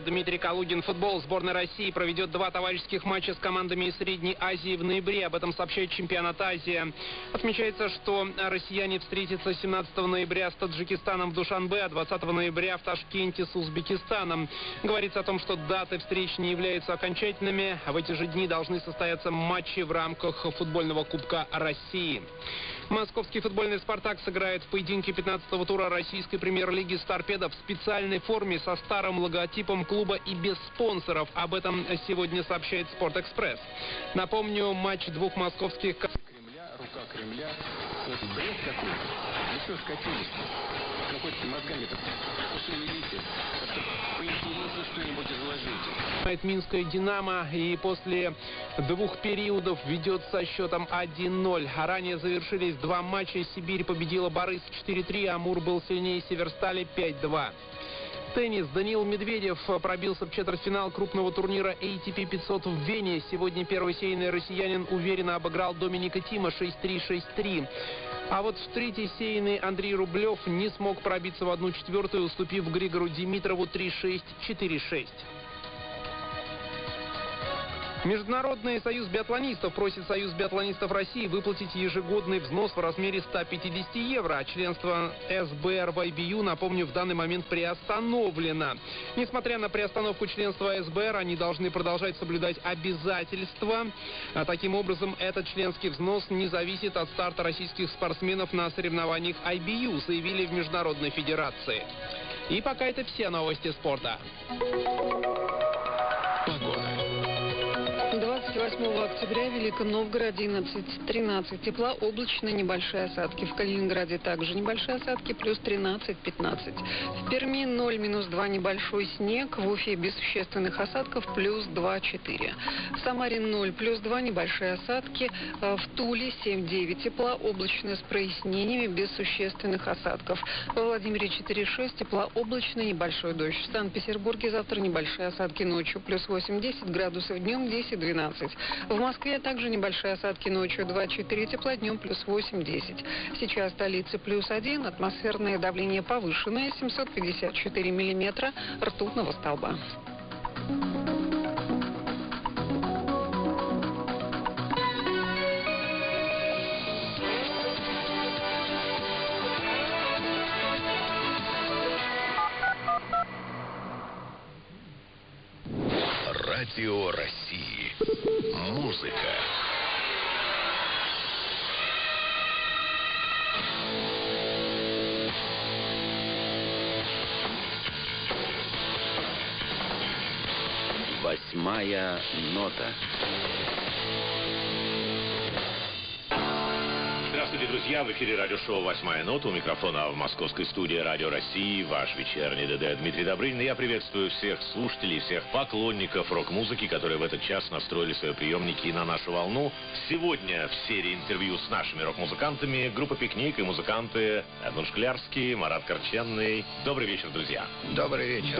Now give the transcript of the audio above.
Дмитрий Калугин. Футбол сборной России проведет два товарищеских матча с командами из Средней Азии в ноябре. Об этом сообщает чемпионат Азии. Отмечается, что россияне встретятся 17 ноября с Таджикистаном в Душанбе, а 20 ноября в Ташкенте с Узбекистаном. Говорится о том, что даты встреч не являются окончательными. В эти же дни должны состояться матчи в рамках футбольного Кубка России. Московский футбольный «Спартак» сыграет в поединке 15-го тура российской премьер-лиги с «Торпедо» в специальной форме со старым логотипом клуба и без спонсоров. Об этом сегодня сообщает «Спортэкспресс». Напомню, матч двух московских... Кремля, рука Кремля. Вот бред какой-то. Ну что скатились? Какой-то мозгами-то пошевелите. Поинтереснее что-нибудь изложите. Минская «Динамо» и после двух периодов ведет со счетом 1-0. А ранее завершились два матча. Сибирь победила Борис 4-3, Амур был сильнее Северстали 5-2. Теннис. Даниил Медведев пробился в четвертьфинал крупного турнира ATP 500 в Вене. Сегодня первый сейный россиянин уверенно обыграл Доминика Тима 6-3, 6-3. А вот в третьей сейной Андрей Рублев не смог пробиться в одну четвертую, уступив Григору Димитрову 3-6, 4-6. Международный союз биатлонистов просит Союз биатлонистов России выплатить ежегодный взнос в размере 150 евро. А членство СБР в IBU, напомню, в данный момент приостановлено. Несмотря на приостановку членства СБР, они должны продолжать соблюдать обязательства. А таким образом, этот членский взнос не зависит от старта российских спортсменов на соревнованиях IBU, заявили в Международной Федерации. И пока это все новости спорта. 28 октября в Великом Новгороде 11-13 тепла, облачно небольшие осадки. В Калининграде также небольшие осадки, плюс 13-15. В Перми 0, минус 2 небольшой снег. В Уфе без существенных осадков, плюс 2-4. В Самаре 0, плюс 2 небольшие осадки. Э, В Туле 7-9 тепла, облачно с прояснениями, без существенных осадков. Во Владимире 4-6 тепла, облачно, небольшой дождь. В Санкт-Петербурге завтра небольшие осадки ночью, плюс 8-10 градусов, днем 10-12. В Москве также небольшие осадки ночью 2-4 тепла, днем плюс 8-10. Сейчас в столице плюс 1, атмосферное давление повышенное, 754 миллиметра ртутного столба. Радио России. Музыка. Восьмая нота. Здравствуйте, друзья! В эфире радиошоу «Восьмая нота». У микрофона в московской студии «Радио России» ваш вечерний ДД Дмитрий Добрынин. Я приветствую всех слушателей, всех поклонников рок-музыки, которые в этот час настроили свои приемники на нашу волну. Сегодня в серии интервью с нашими рок-музыкантами группа «Пикник» и музыканты Эдмунд Шклярский, Марат Корченный. Добрый вечер, друзья! Добрый вечер.